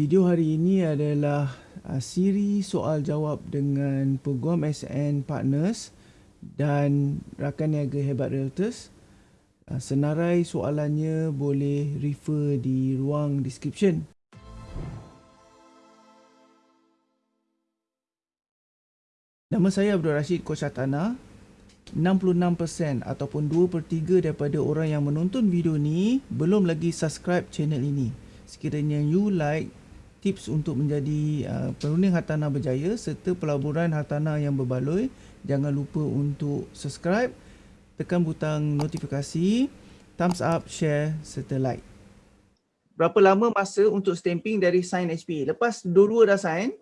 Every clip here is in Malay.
Video hari ini adalah uh, siri soal jawab dengan peguam SN Partners dan rakan niaga Hebat Realtors. Uh, senarai soalannya boleh refer di ruang description. Nama saya Abdul Rashid Koshatana. 66% ataupun 2 per 3 daripada orang yang menonton video ni belum lagi subscribe channel ini. Sekiranya you like tips untuk menjadi uh, perunding hartanah berjaya serta pelaburan hartanah yang berbaloi. Jangan lupa untuk subscribe, tekan butang notifikasi, thumbs up, share serta like. Berapa lama masa untuk stamping dari sign HP? Lepas dua-dua dah sign,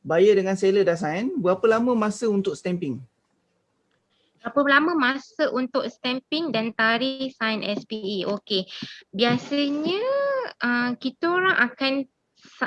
buyer dengan seller dah sign, berapa lama masa untuk stamping? Berapa lama masa untuk stamping dan tarikh sign SPE? Okey. Biasanya uh, kita orang akan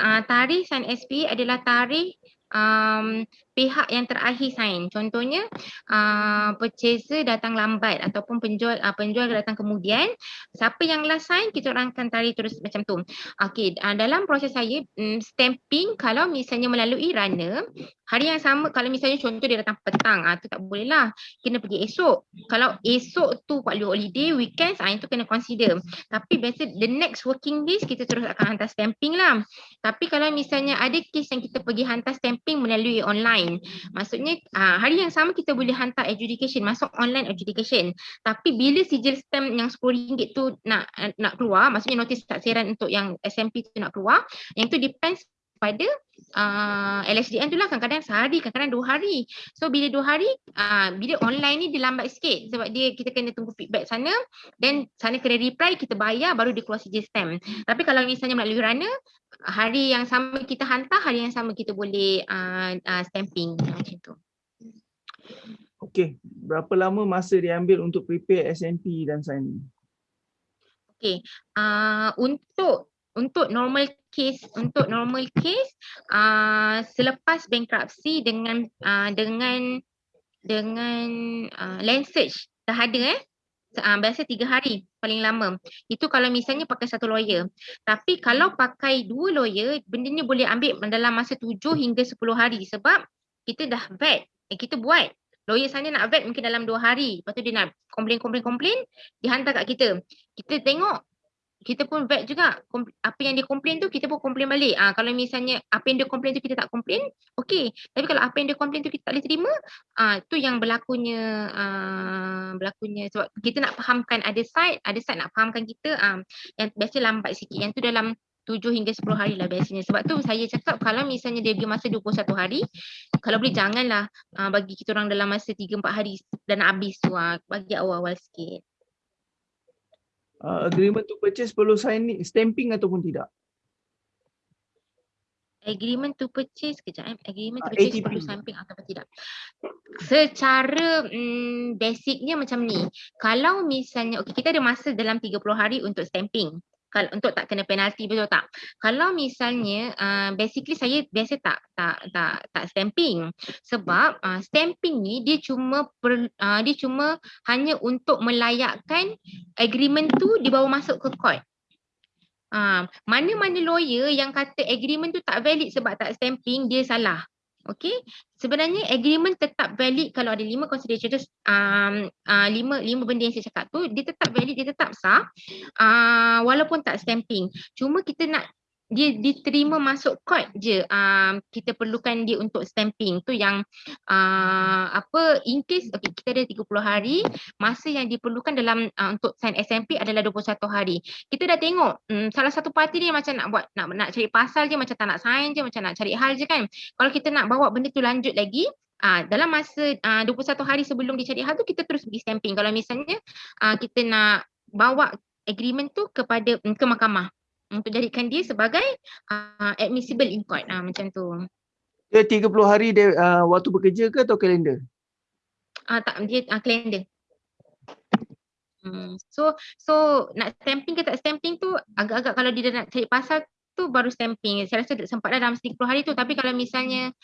tarikh sign SPE adalah tarikh um, pihak yang terakhir sign. Contohnya uh, purchaser datang lambat ataupun penjual uh, penjual datang kemudian. Siapa yang last sign kita orang akan tarik terus macam tu. Okey, uh, dalam proses saya um, stamping kalau misalnya melalui runner hari yang sama kalau misalnya contoh dia datang petang ah tu tak boleh lah kena pergi esok kalau esok tu public holiday weekend ah itu kena consider tapi biasa the next working days kita terus akan hantar stamping lah tapi kalau misalnya ada case yang kita pergi hantar stamping melalui online online. Maksudnya uh, hari yang sama kita boleh hantar adjudication, masuk online adjudication. Tapi bila sijil stamp yang RM10 tu nak nak keluar, maksudnya notis taksiran untuk yang SMP tu nak keluar, yang tu depends pada uh, LSDN tu lah kadang-kadang sehari, kadang-kadang dua hari. So bila dua hari, uh, bila online ni dia lambat sikit sebab dia kita kena tunggu feedback sana then sana kena reply, kita bayar baru dia keluar sijil stamp. Tapi kalau misalnya melalui runner, hari yang sama kita hantar, hari yang sama kita boleh uh, uh, stamping macam tu. Okey, berapa lama masa dia ambil untuk prepare SMP dan sign? Okey, uh, untuk untuk normal case untuk normal case uh, selepas bankruptcy dengan uh, dengan dengan uh, land search dah ada eh? Uh, biasa tiga hari paling lama. Itu kalau misalnya pakai satu lawyer. Tapi kalau pakai dua lawyer benda ni boleh ambil dalam masa tujuh hingga sepuluh hari sebab kita dah vet eh, kita buat. Lawyer sana nak vet mungkin dalam dua hari. Lepas tu dia nak komplain komplain komplain dihantar kat kita. Kita tengok kita pun vet juga apa yang dia komplain tu kita pun komplain balik. Ah kalau misalnya apa yang dia komplain tu kita tak komplain, okey. Tapi kalau apa yang dia komplain tu kita tak boleh terima, ah tu yang berlakunya ah berlakunya sebab kita nak fahamkan ada side, ada side nak fahamkan kita ah yang biasa lambat sikit. Yang tu dalam 7 hingga 10 hari lah biasanya. Sebab tu saya cakap kalau misalnya dia bagi masa 21 hari, kalau boleh janganlah uh, bagi kita orang dalam masa 3 4 hari dan habis tu uh, bagi awal-awal sikit uh, agreement to purchase perlu sign stamping ataupun tidak? Agreement to purchase, kejap eh. Agreement to uh, purchase ATP. perlu stamping ataupun tidak? Secara um, basicnya macam ni. Kalau misalnya, okay, kita ada masa dalam 30 hari untuk stamping kalau untuk tak kena penalti betul tak? Kalau misalnya uh, basically saya biasa tak tak tak tak stamping. Sebab uh, stamping ni dia cuma per, uh, dia cuma hanya untuk melayakkan agreement tu dibawa masuk ke court. Uh, mana-mana lawyer yang kata agreement tu tak valid sebab tak stamping dia salah Okay, sebenarnya agreement tetap valid kalau ada lima consideration tu, um, uh, lima, lima benda yang saya cakap tu, dia tetap valid, dia tetap sah uh, walaupun tak stamping. Cuma kita nak dia diterima masuk court je um, kita perlukan dia untuk stamping. Tu yang uh, apa in case okay, kita ada 30 hari masa yang diperlukan dalam uh, untuk sign SMP adalah 21 hari. Kita dah tengok um, salah satu parti ni macam nak buat nak nak cari pasal je macam tak nak sign je macam nak cari hal je kan. Kalau kita nak bawa benda tu lanjut lagi Uh, dalam masa uh, 21 hari sebelum dicari hal tu kita terus pergi stamping. Kalau misalnya uh, kita nak bawa agreement tu kepada ke mahkamah untuk jadikan dia sebagai uh, admissible in court uh, macam tu. Dia 30 hari dia uh, waktu bekerja ke atau kalender? Ah uh, tak dia uh, kalender. Hmm. So so nak stamping ke tak stamping tu agak-agak kalau dia nak cari pasal tu baru stamping. Saya rasa sempat dah dalam 30 hari tu tapi kalau misalnya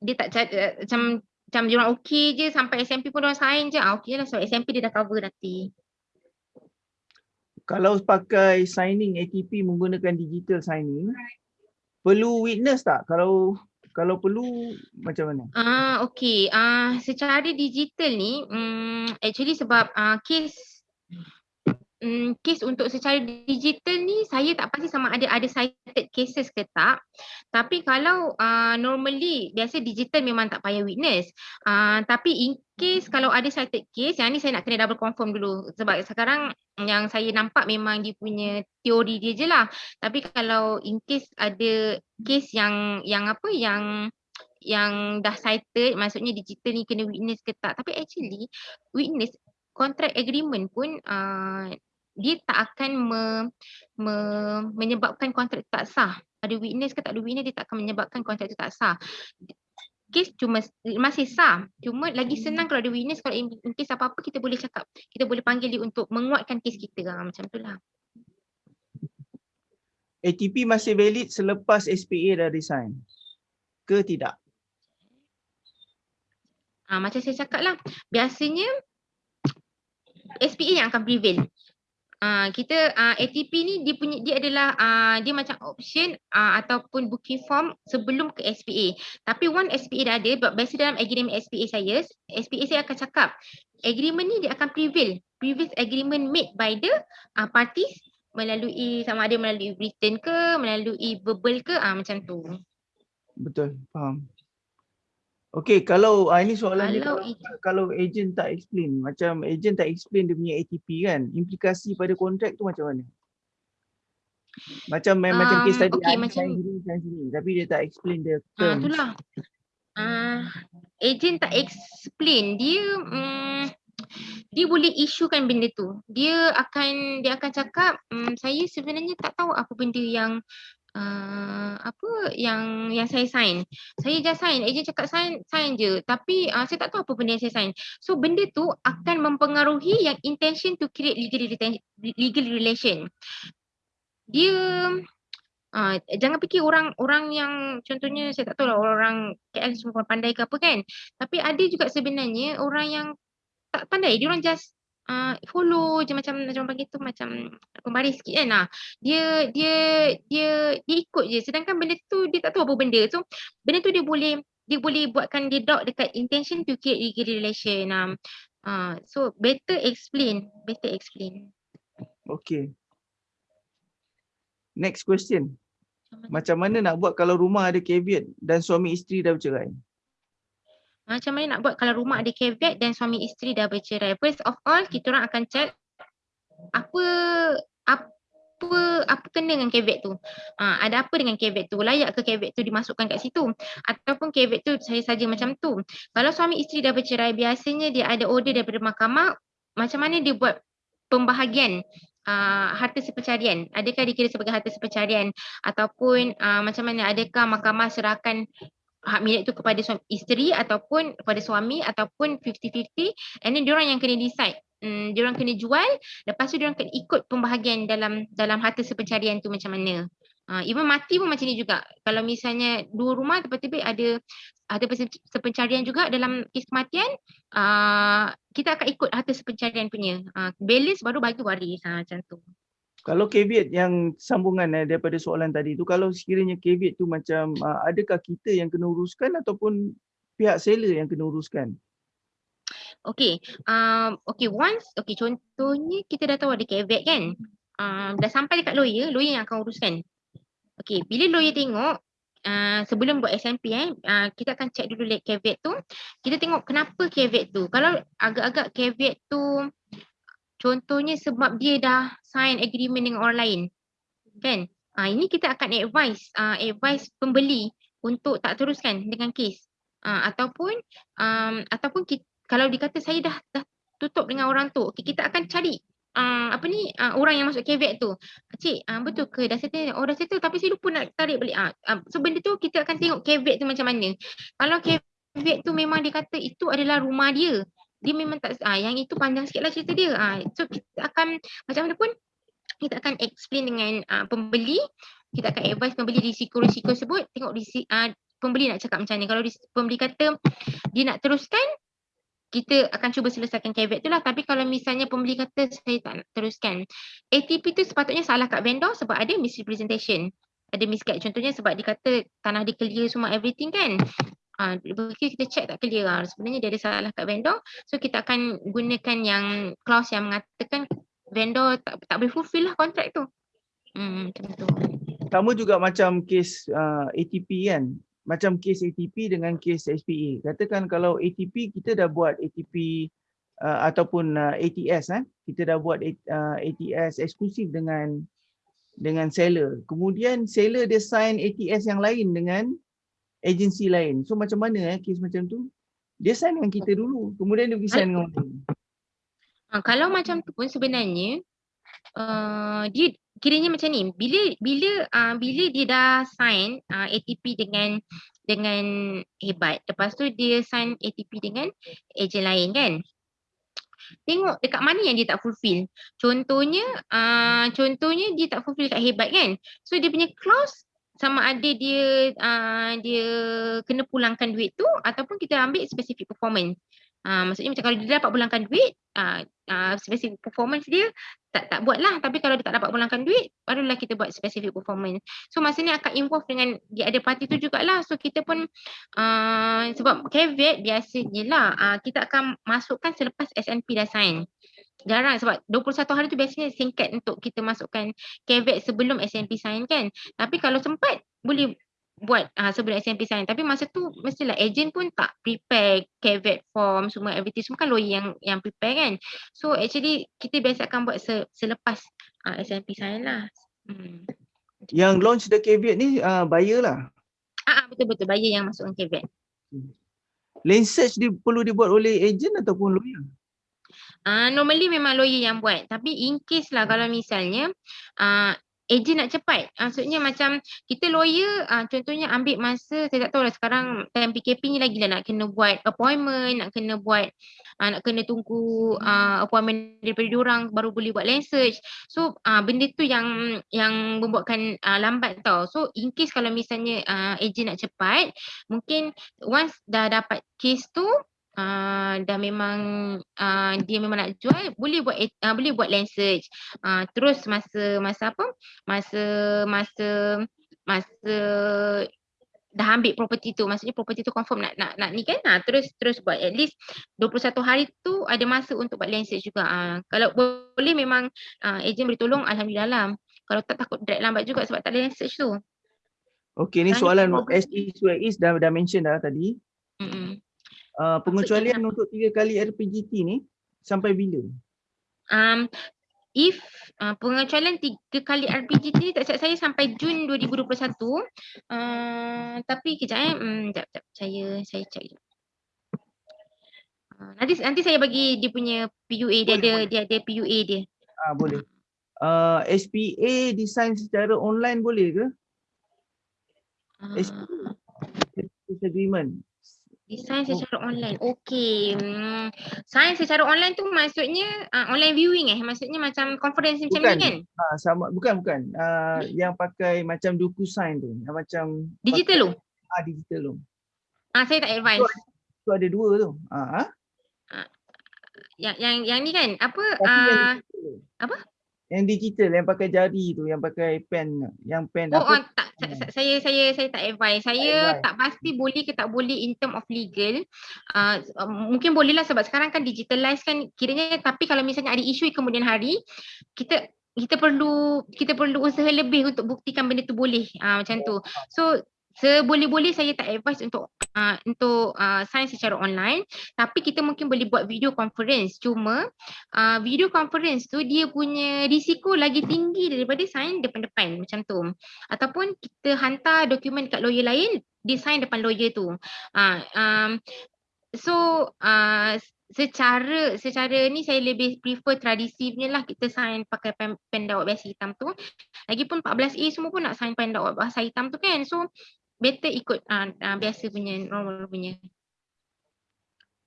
dia tak cari, macam macam dia orang okey je sampai SMP pun dia orang sign je. Ah okey lah so SMP dia dah cover nanti. Kalau pakai signing ATP menggunakan digital signing, perlu witness tak? Kalau kalau perlu macam mana? Ah uh, okey. Ah uh, secara digital ni um, actually sebab uh, case um, kes untuk secara digital ni saya tak pasti sama ada ada cited cases ke tak. Tapi kalau uh, normally biasa digital memang tak payah witness. Uh, tapi in case kalau ada cited case yang ni saya nak kena double confirm dulu sebab sekarang yang saya nampak memang dia punya teori dia je lah. Tapi kalau in case ada case yang yang apa yang yang dah cited maksudnya digital ni kena witness ke tak tapi actually witness contract agreement pun uh, dia tak akan me, me, menyebabkan kontrak tak sah. Ada witness ke tak ada witness dia tak akan menyebabkan kontrak itu tak sah. Kes cuma masih sah. Cuma lagi senang kalau ada witness kalau in, in case apa-apa kita boleh cakap. Kita boleh panggil dia untuk menguatkan kes kita. Ha, macam itulah. ATP masih valid selepas SPA dah resign? Ke tidak? Ha, macam saya cakap lah. Biasanya SPA yang akan prevail. Uh, kita uh, ah, ATP ni dia punya dia adalah uh, dia macam option uh, ataupun booking form sebelum ke SPA. Tapi one SPA dah ada biasa dalam agreement SPA saya, SPA saya akan cakap agreement ni dia akan prevail. Previous agreement made by the uh, parties melalui sama ada melalui written ke, melalui verbal ke, uh, macam tu. Betul, faham. Okey, kalau uh, ini soalan kalau dia kalau, kalau agent tak explain, macam agent tak explain dia punya ATP kan, implikasi pada kontrak tu macam mana? Macam um, macam kes tadi okay, macam sini, sini, tapi dia tak explain dia terms. Ah, itulah. Uh, agent tak explain, dia um, dia boleh isukan benda tu. Dia akan dia akan cakap, um, saya sebenarnya tak tahu apa benda yang uh, apa yang yang saya sign. Saya just sign, ejen cakap sign, sign je. Tapi uh, saya tak tahu apa benda yang saya sign. So benda tu akan mempengaruhi yang intention to create legal legal relation. Dia uh, jangan fikir orang orang yang contohnya saya tak tahu lah orang KL semua pandai ke apa kan. Tapi ada juga sebenarnya orang yang tak pandai. Dia orang just uh, follow je macam macam panggil tu macam pembaris sikit kan. Nah, dia dia dia dia ikut je sedangkan benda tu dia tak tahu apa benda. So benda tu dia boleh dia boleh buatkan dia doubt dekat intention to create legal relation. Um, uh, so better explain, better explain. Okay. Next question. Macam mana nak buat kalau rumah ada caveat dan suami isteri dah bercerai? Macam mana nak buat kalau rumah ada caveat dan suami isteri dah bercerai. First of all, kita orang akan check apa apa apa kena dengan caveat tu. Ha, ada apa dengan caveat tu? Layak ke caveat tu dimasukkan kat situ? Ataupun caveat tu saya saja macam tu. Kalau suami isteri dah bercerai, biasanya dia ada order daripada mahkamah. Macam mana dia buat pembahagian Uh, harta sepercarian adakah dikira sebagai harta sepercarian ataupun uh, macam mana adakah mahkamah serahkan hak milik tu kepada suami, isteri ataupun kepada suami ataupun 50-50 and then diorang yang kena decide. Hmm, diorang kena jual lepas tu diorang kena ikut pembahagian dalam dalam harta sepencarian tu macam mana. Uh, even mati pun macam ni juga. Kalau misalnya dua rumah tiba-tiba ada harta sepencarian juga dalam kes kematian uh, kita akan ikut harta sepencarian punya. Uh, balance baru bagi waris. Uh, macam tu kalau caveat yang sambungan eh, daripada soalan tadi tu, kalau sekiranya caveat tu macam uh, adakah kita yang kena uruskan ataupun pihak seller yang kena uruskan? Okay, um, okay once, okay contohnya kita dah tahu ada caveat kan, um, dah sampai dekat lawyer, lawyer yang akan uruskan. Okay, bila lawyer tengok, uh, sebelum buat SMP eh, uh, kita akan check dulu caveat tu, kita tengok kenapa caveat tu. Kalau agak-agak caveat tu Contohnya sebab dia dah sign agreement dengan orang lain. Kan? Ha, ini kita akan advise uh, advise pembeli untuk tak teruskan dengan kes. Uh, ataupun um, ataupun kita, kalau dikata saya dah dah tutup dengan orang tu, okay, kita akan cari uh, apa ni uh, orang yang masuk caveat tu. Cik, uh, betul ke dah settle? Oh dah settle tapi saya lupa nak tarik balik. Uh, uh, so benda tu kita akan tengok caveat tu macam mana. Kalau caveat tu memang dikata itu adalah rumah dia dia memang tak ah yang itu panjang sikitlah cerita dia. Ah so kita akan macam mana pun kita akan explain dengan uh, pembeli, kita akan advise pembeli risiko-risiko tersebut, tengok risiko uh, pembeli nak cakap macam ni. Kalau pembeli kata dia nak teruskan kita akan cuba selesaikan caveat tu lah. Tapi kalau misalnya pembeli kata saya tak nak teruskan. ATP tu sepatutnya salah kat vendor sebab ada misrepresentation. Ada misguide. Contohnya sebab dia kata tanah dia clear semua everything kan. Uh, kita check tak clear lah. Sebenarnya dia ada salah kat vendor. So kita akan gunakan yang clause yang mengatakan vendor tak, tak boleh fulfill lah kontrak tu. Hmm, tu. Sama juga macam kes uh, ATP kan macam kes ATP dengan kes SPA. Katakan kalau ATP kita dah buat ATP uh, ataupun uh, ATS eh kita dah buat uh, ATS eksklusif dengan dengan seller. Kemudian seller dia sign ATS yang lain dengan agensi lain. So macam mana eh kes macam tu? Dia sign dengan kita dulu. Kemudian dia pergi sign dengan orang. Uh, kalau macam tu pun sebenarnya uh, dia kiranya macam ni bila bila uh, bila dia dah sign uh, ATP dengan dengan hebat lepas tu dia sign ATP dengan ejen lain kan tengok dekat mana yang dia tak fulfill contohnya uh, contohnya dia tak fulfill kat hebat kan so dia punya clause sama ada dia uh, dia kena pulangkan duit tu ataupun kita ambil specific performance Uh, maksudnya macam kalau dia dapat pulangkan duit, uh, uh, specific performance dia tak tak buat lah. Tapi kalau dia tak dapat pulangkan duit, barulah kita buat specific performance. So masa ni akan involve dengan dia ada parti tu jugalah. So kita pun uh, sebab caveat biasanya lah uh, kita akan masukkan selepas SNP dah sign. Jarang sebab 21 hari tu biasanya singkat untuk kita masukkan caveat sebelum SNP sign kan. Tapi kalau sempat boleh buat uh, sebelum SMP sign. Tapi masa tu mestilah agent pun tak prepare caveat form semua everything. Semua kan lawyer yang yang prepare kan. So actually kita biasa akan buat se, selepas uh, SMP sign lah. Hmm. yang launch the caveat ni uh, buyer lah? Ah uh, betul betul. Buyer yang masukkan caveat. Hmm. lane search di, perlu dibuat oleh agent ataupun lawyer Uh, normally memang lawyer yang buat tapi in case lah kalau misalnya uh, agent nak cepat. Maksudnya macam kita lawyer uh, contohnya ambil masa saya tak tahu lah sekarang time PKP ni lagi lah nak kena buat appointment, nak kena buat uh, nak kena tunggu uh, appointment daripada diorang baru boleh buat land search. So uh, benda tu yang yang membuatkan uh, lambat tau. So in case kalau misalnya uh, agent nak cepat, mungkin once dah dapat case tu uh, dah memang uh, dia memang nak jual boleh buat uh, boleh buat land search. Uh, terus masa masa apa? Masa masa masa dah ambil property tu maksudnya property tu confirm nak nak nak ni kan? Ha, terus terus buat. At least 21 hari tu ada masa untuk buat land search juga. Ha. kalau boleh memang uh, agent boleh tolong alhamdulillah lah. Kalau tak takut drag lambat juga sebab tak ada land search tu. Okey ni soalan SE Suez dah dah mention dah tadi uh, pengecualian Maksudnya, untuk tiga kali RPGT ni sampai bila? Um, if uh, pengecualian tiga kali RPGT ni tak saya sampai Jun 2021. Uh, tapi kejap eh, um, jap, jap, saya saya check je. Uh, nanti nanti saya bagi dia punya PUA dia boleh, ada boleh. dia ada PUA dia. Ah uh, boleh. Uh, SPA design secara online boleh ke? Uh, SPA agreement Design secara online. Okey. Hmm. Sign secara online tu maksudnya uh, online viewing eh? Maksudnya macam conference macam ni kan? Uh, sama bukan bukan. Uh, yang pakai macam duku sign tu. Yang macam digital tu. Ah digital tu. Ah saya tak advise. Tu, ada dua tu. Ah. Uh, yang yang yang ni kan apa? Uh, apa? Yang digital yang pakai jari tu, yang pakai pen, yang pen oh, apa? Oh, tak hmm. saya saya saya tak advise. Saya tak, tak pasti boleh ke tak boleh in term of legal. Uh, mungkin boleh lah sebab sekarang kan digitalize kan kiranya tapi kalau misalnya ada isu kemudian hari kita kita perlu kita perlu usaha lebih untuk buktikan benda tu boleh uh, macam tu. So seboleh-boleh saya tak advise untuk uh, untuk uh, sign secara online. Tapi kita mungkin boleh buat video conference. Cuma uh, video conference tu dia punya risiko lagi tinggi daripada sign depan-depan macam tu. Ataupun kita hantar dokumen kat lawyer lain dia sign depan lawyer tu. Uh, um, so uh, secara secara ni saya lebih prefer tradisi punya lah kita sign pakai pen, pen dawat biasa hitam tu. Lagipun 14A semua pun nak sign pen dawat bahasa hitam tu kan. So better ikut uh, uh, biasa punya normal punya.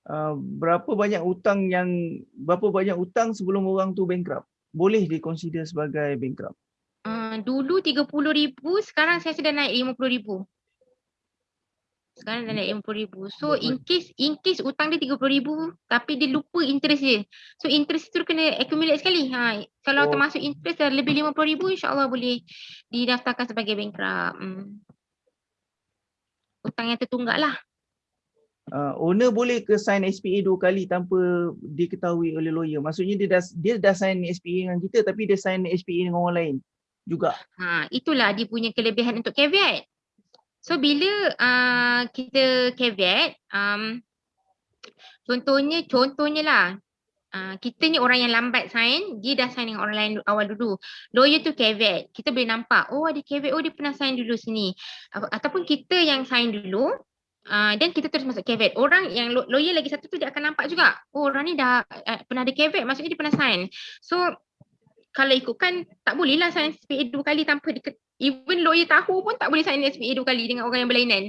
Uh, berapa banyak utang yang berapa banyak utang sebelum orang tu bankrupt? Boleh dikonsider sebagai bankrupt? Uh, dulu 30,000, sekarang saya sudah naik 50,000. Sekarang dah naik RM50,000. So in case in case hutang dia RM30,000 tapi dia lupa interest dia. So interest tu kena accumulate sekali. Ha, kalau oh. termasuk interest dah lebih RM50,000 insyaAllah boleh didaftarkan sebagai bankrupt. Hmm. Hutang yang tertunggak lah. Uh, owner boleh ke sign SPA dua kali tanpa diketahui oleh lawyer. Maksudnya dia dah dia dah sign SPA dengan kita tapi dia sign SPA dengan orang lain juga. Ha, itulah dia punya kelebihan untuk caveat. So bila uh, kita caveat, um, contohnya contohnya lah, uh, kita ni orang yang lambat sign, dia dah sign dengan orang lain awal dulu. Lawyer tu caveat, kita boleh nampak, oh ada caveat, oh dia pernah sign dulu sini. Ataupun kita yang sign dulu, dan kita terus masuk caveat. Orang yang lawyer lagi satu tu dia akan nampak juga, oh orang ni dah uh, pernah ada caveat, maksudnya dia pernah sign. So kalau ikutkan tak boleh lah sign SPA dua kali tanpa di, even lawyer tahu pun tak boleh sign SPA dua kali dengan orang yang berlainan.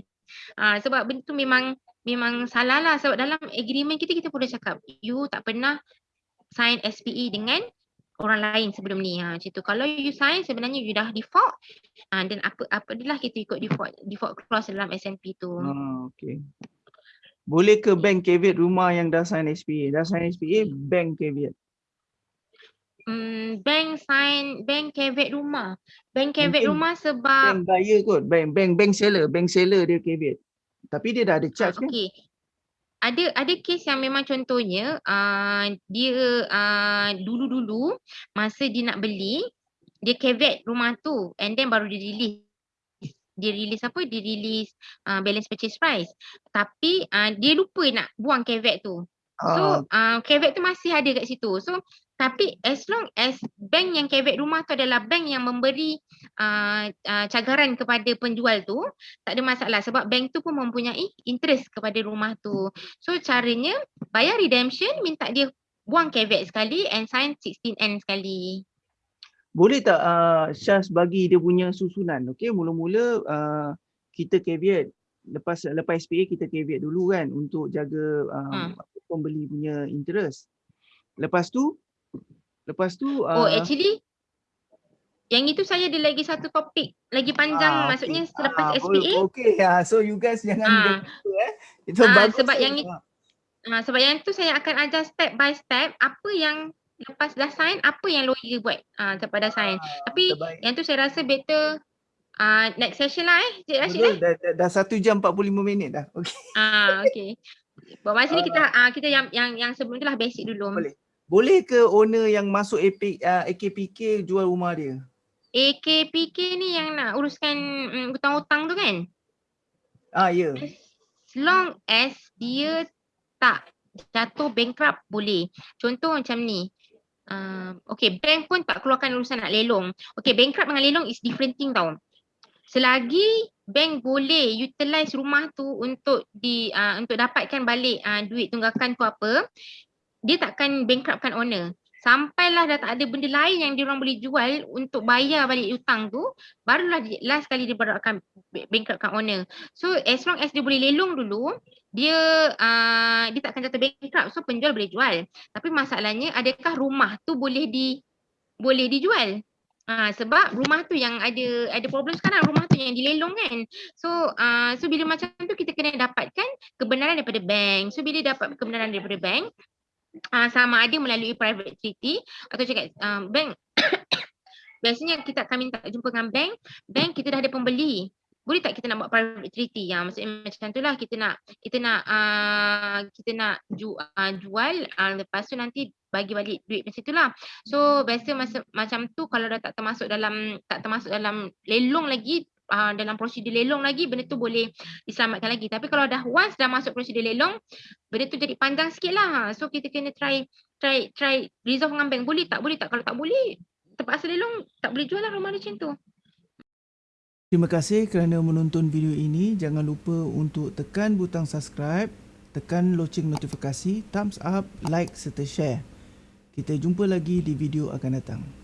Uh, sebab benda tu memang memang salah lah sebab dalam agreement kita kita dah cakap you tak pernah sign SPA dengan orang lain sebelum ni. Ha, macam tu. Kalau you sign sebenarnya you dah default uh, dan apa apa adalah kita ikut default default clause dalam SMP tu. Oh, okay. Boleh ke bank caveat rumah yang dah sign SPA? Dah sign SPA, bank caveat hmm, bank sign bank caveat rumah. Bank caveat rumah sebab bank buyer kot, bank bank bank seller, bank seller dia caveat. Tapi dia dah ada charge uh, kan? Okay. Ada ada kes yang memang contohnya uh, dia uh, dulu-dulu masa dia nak beli dia caveat rumah tu and then baru dia release dia release apa dia release uh, balance purchase price tapi uh, dia lupa nak buang caveat tu so uh, caveat tu masih ada kat situ so tapi as long as bank yang caveat rumah tu adalah bank yang memberi uh, uh, cagaran kepada penjual tu, tak ada masalah sebab bank tu pun mempunyai interest kepada rumah tu. So caranya bayar redemption, minta dia buang caveat sekali and sign 16N sekali. Boleh tak uh, Syaz bagi dia punya susunan? Okay, mula-mula uh, kita caveat lepas lepas SPA kita caveat dulu kan untuk jaga um, hmm. pembeli punya interest. Lepas tu Lepas tu Oh uh, actually yang itu saya ada lagi satu topik lagi panjang ah, maksudnya okay. selepas ah, SPA. Okay, ya. So you guys jangan ah. gitu eh. Itu ah, bagus. Sebab yang itu ah. sebab yang itu saya akan ajar step by step apa yang lepas dah sign apa yang lawyer buat ah daripada sign. Ah, Tapi terbaik. yang tu saya rasa better ah next session lah eh. Cik Rashid eh. Dah, dah, dah 1 jam 45 minit dah. Okay. Ah okey. Buat masa ni kita ah kita yang yang yang sebelum itulah basic dulu. Boleh. Boleh ke owner yang masuk AP, uh, AKPK jual rumah dia? AKPK ni yang nak uruskan um, hutang-hutang tu kan? Ah ya. Yeah. As long as dia tak jatuh bankrupt boleh. Contoh macam ni. Uh, okay, bank pun tak keluarkan urusan nak lelong. Okay, bankrupt dengan lelong is different thing tau. Selagi bank boleh utilize rumah tu untuk di uh, untuk dapatkan balik uh, duit tunggakan tu apa, dia takkan bankruptkan owner. Sampailah dah tak ada benda lain yang dia orang boleh jual untuk bayar balik hutang tu, barulah last kali dia baru akan bankruptkan owner. So as long as dia boleh lelong dulu, dia uh, dia takkan jatuh bankrupt. So penjual boleh jual. Tapi masalahnya adakah rumah tu boleh di boleh dijual? Ha, sebab rumah tu yang ada ada problem sekarang rumah tu yang dilelong kan. So uh, so bila macam tu kita kena dapatkan kebenaran daripada bank. So bila dapat kebenaran daripada bank, uh, sama ada melalui private treaty atau cakap um, bank biasanya kita akan minta jumpa dengan bank bank kita dah ada pembeli boleh tak kita nak buat private treaty yang maksudnya macam tu lah kita nak kita nak uh, kita nak ju, uh, jual uh, lepas tu nanti bagi balik duit macam tu lah. So biasa masa, macam tu kalau dah tak termasuk dalam tak termasuk dalam lelong lagi uh, dalam prosedur lelong lagi benda tu boleh diselamatkan lagi. Tapi kalau dah once dah masuk prosedur lelong benda tu jadi panjang sikit lah. So kita kena try try try resolve dengan bank. Boleh tak? Boleh tak? Kalau tak boleh terpaksa lelong tak boleh jual lah rumah macam tu Terima kasih kerana menonton video ini. Jangan lupa untuk tekan butang subscribe, tekan loceng notifikasi, thumbs up, like serta share. Kita jumpa lagi di video akan datang.